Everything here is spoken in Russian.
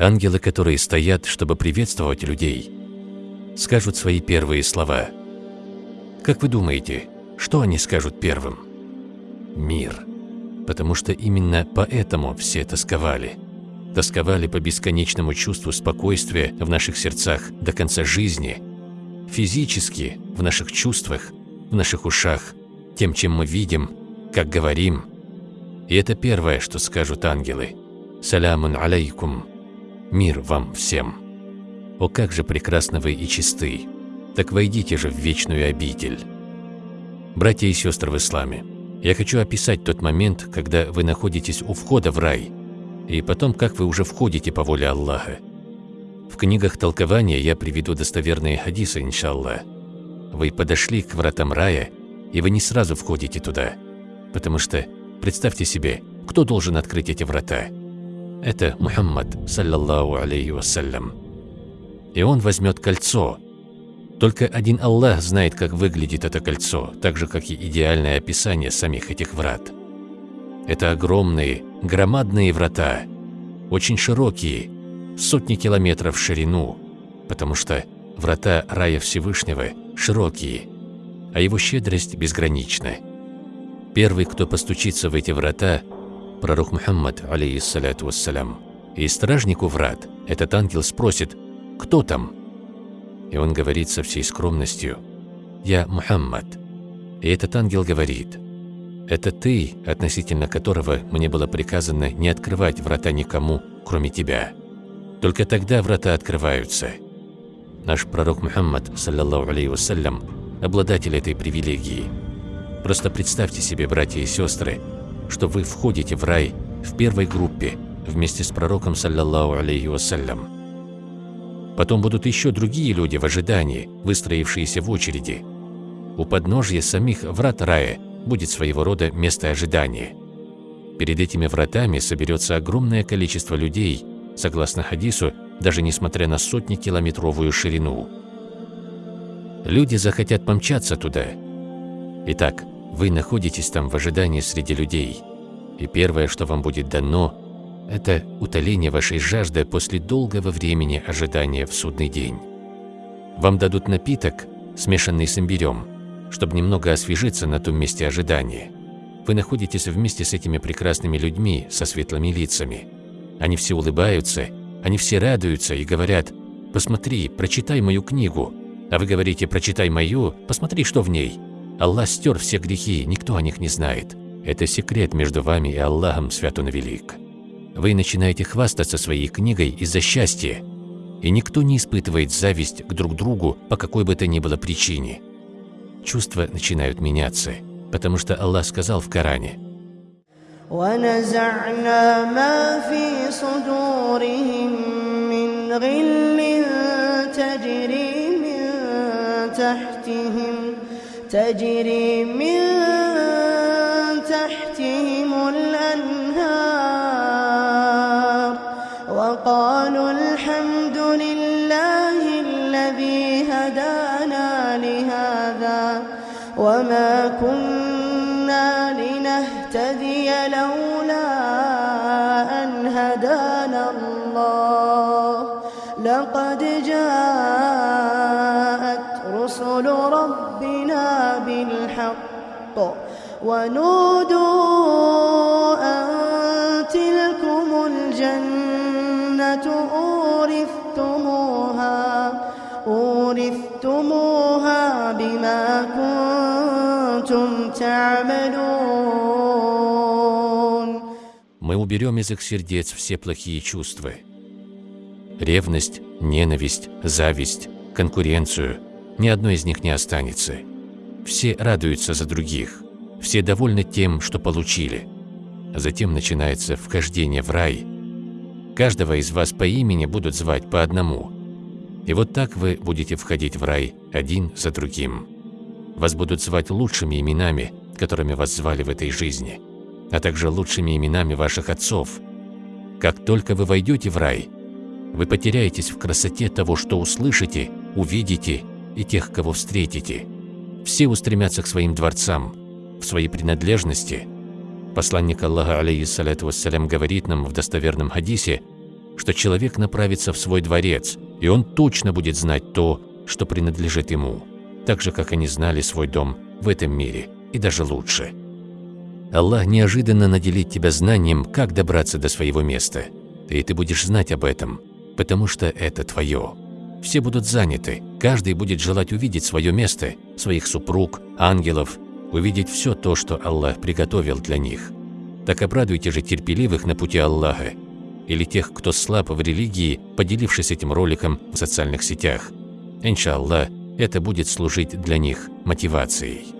Ангелы, которые стоят, чтобы приветствовать людей, скажут свои первые слова. Как вы думаете, что они скажут первым? Мир. Потому что именно поэтому все тосковали. Тосковали по бесконечному чувству спокойствия в наших сердцах до конца жизни, физически, в наших чувствах, в наших ушах, тем, чем мы видим, как говорим. И это первое, что скажут ангелы. «Салямун алейкум» – «Мир вам всем». О, как же прекрасны вы и чисты! Так войдите же в вечную обитель. Братья и сестры в исламе, я хочу описать тот момент, когда вы находитесь у входа в рай, и потом, как вы уже входите по воле Аллаха. В книгах толкования я приведу достоверные хадисы, иншаллах. Вы подошли к вратам рая, и вы не сразу входите туда, потому что, представьте себе, кто должен открыть эти врата? Это Мухаммад, саллаллаху алейхи вассалям. И он возьмет кольцо. Только один Аллах знает, как выглядит это кольцо, так же, как и идеальное описание самих этих врат. Это огромные, громадные врата, очень широкие, сотни километров в ширину, потому что врата рая Всевышнего широкие, а его щедрость безгранична. Первый, кто постучится в эти врата, пророк Мухаммад, алейхиссаляту вассалям, и стражнику врат этот ангел спросит «Кто там?» И он говорит со всей скромностью «Я Мухаммад». И этот ангел говорит «Это ты, относительно которого мне было приказано не открывать врата никому, кроме тебя». Только тогда врата открываются. Наш пророк Мухаммад, саллаллаху алейхи вассалям, обладатель этой привилегии. Просто представьте себе, братья и сестры, что вы входите в рай в первой группе вместе с пророком, саллаллаху алейхи вассалям. Потом будут еще другие люди в ожидании, выстроившиеся в очереди. У подножья самих врат рая будет своего рода место ожидания. Перед этими вратами соберется огромное количество людей, согласно хадису, даже несмотря на сотни километровую ширину. Люди захотят помчаться туда. Итак, вы находитесь там в ожидании среди людей, и первое, что вам будет дано, это утоление вашей жажды после долгого времени ожидания в судный день. Вам дадут напиток, смешанный с имбирем, чтобы немного освежиться на том месте ожидания. Вы находитесь вместе с этими прекрасными людьми со светлыми лицами – они все улыбаются, они все радуются и говорят «Посмотри, прочитай мою книгу». А вы говорите «Прочитай мою, посмотри, что в ней». Аллах стер все грехи, никто о них не знает. Это секрет между вами и Аллахом, свят он велик. Вы начинаете хвастаться своей книгой из-за счастья, и никто не испытывает зависть к друг другу по какой бы то ни было причине. Чувства начинают меняться, потому что Аллах сказал в Коране – ونزعنا ما في صدورهم من غل تجري من تحتهم تجري من وما كنا لنهتدي لولا أن هدانا الله لقد جاءت رسل ربنا بالحق ونودوا أن تلكم الجنة أورثتموها أورثتموها Мы уберем из их сердец все плохие чувства. Ревность, ненависть, зависть, конкуренцию. Ни одной из них не останется. Все радуются за других. Все довольны тем, что получили. Затем начинается вхождение в рай. Каждого из вас по имени будут звать по одному. И вот так вы будете входить в рай один за другим. Вас будут звать лучшими именами, которыми вас звали в этой жизни, а также лучшими именами ваших отцов. Как только вы войдете в рай, вы потеряетесь в красоте того, что услышите, увидите и тех, кого встретите. Все устремятся к своим дворцам, в своей принадлежности. Посланник Аллаха, алейхиссаляту вассалям, говорит нам в достоверном хадисе, что человек направится в свой дворец, и он точно будет знать то, что принадлежит ему, так же, как они знали свой дом в этом мире, и даже лучше. Аллах неожиданно наделит тебя знанием, как добраться до своего места, и ты будешь знать об этом, потому что это твое. Все будут заняты, каждый будет желать увидеть свое место, своих супруг, ангелов, увидеть все то, что Аллах приготовил для них. Так обрадуйте же терпеливых на пути Аллаха, или тех, кто слаб в религии, поделившись этим роликом в социальных сетях. Иншаллах, это будет служить для них мотивацией.